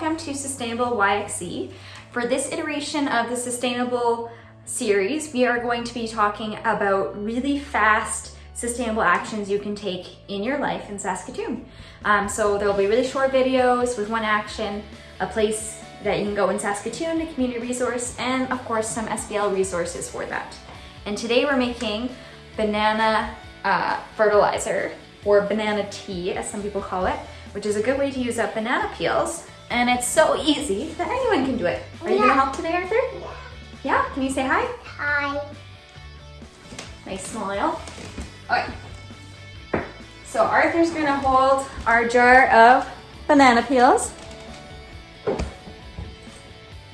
welcome to Sustainable YXE. For this iteration of the Sustainable series, we are going to be talking about really fast sustainable actions you can take in your life in Saskatoon. Um, so there'll be really short videos with one action, a place that you can go in Saskatoon, a community resource, and of course some SPL resources for that. And today we're making banana uh, fertilizer, or banana tea as some people call it, which is a good way to use up banana peels. And it's so easy that anyone can do it. Are you gonna help today, Arthur? Yeah. Yeah, can you say hi? Hi. Nice smile. Okay. So Arthur's gonna hold our jar of banana peels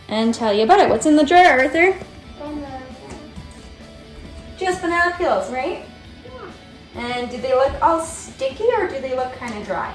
and tell you about it. What's in the jar, Arthur? Banana. Just banana peels, right? Yeah. And do they look all sticky or do they look kind of dry?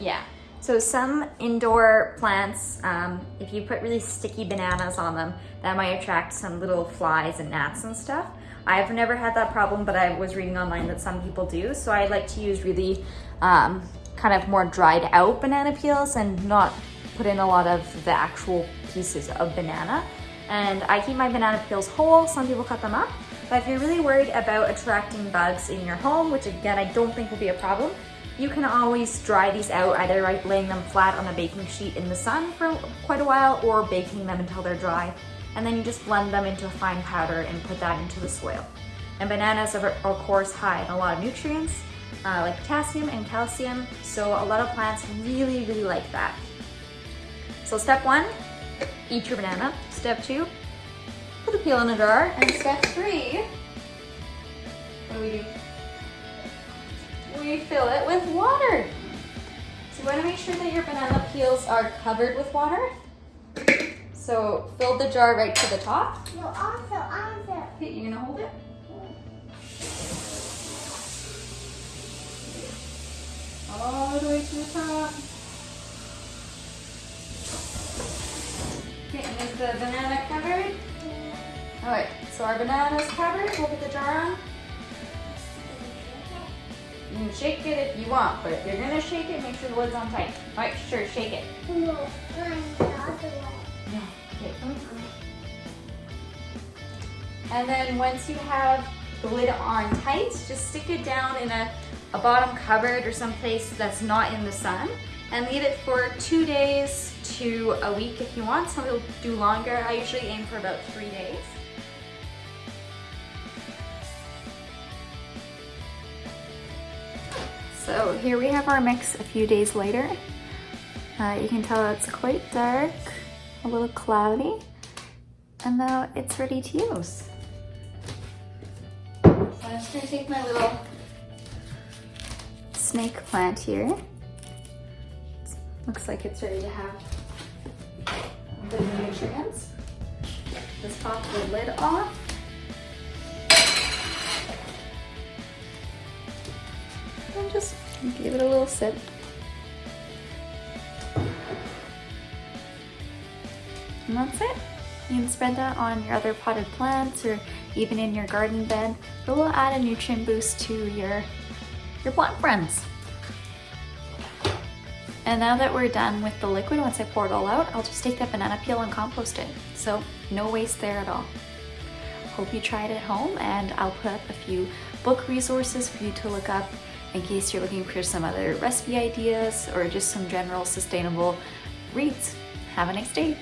Yeah. So some indoor plants, um, if you put really sticky bananas on them, that might attract some little flies and gnats and stuff. I've never had that problem, but I was reading online that some people do. So I like to use really um, kind of more dried out banana peels and not put in a lot of the actual pieces of banana. And I keep my banana peels whole. Some people cut them up. But if you're really worried about attracting bugs in your home, which again, I don't think will be a problem, you can always dry these out either by laying them flat on a baking sheet in the sun for quite a while or baking them until they're dry. And then you just blend them into a fine powder and put that into the soil. And bananas are of course high in a lot of nutrients uh, like potassium and calcium. So a lot of plants really, really like that. So step one, eat your banana. Step two, put the peel in a jar. And step three, what do we do? We fill it with water. So you want to make sure that your banana peels are covered with water. So fill the jar right to the top. No, also, also. Okay, you gonna hold it? All the way to the top. Okay, and is the banana covered? All right, so our banana's covered. We'll put the jar on. You can shake it if you want, but if you're gonna shake it, make sure the lid's on tight. All right, sure, shake it. No, I'm the other one. No, okay. And then once you have the lid on tight, just stick it down in a, a bottom cupboard or someplace that's not in the sun and leave it for two days to a week if you want. Some people do longer. I usually aim for about three days. So here we have our mix a few days later. Uh, you can tell it's quite dark, a little cloudy, and now it's ready to use. I'm just gonna take my little snake plant here. Looks like it's ready to have the nutrients. Just pop the lid off. And just give it a little sip. And that's it. You can spread that on your other potted plants or even in your garden bed. It will add a nutrient boost to your, your plant friends. And now that we're done with the liquid, once I pour it all out, I'll just take that banana peel and compost it. So no waste there at all. Hope you try it at home and I'll put up a few book resources for you to look up in case you're looking for some other recipe ideas or just some general sustainable reads. Have a nice day.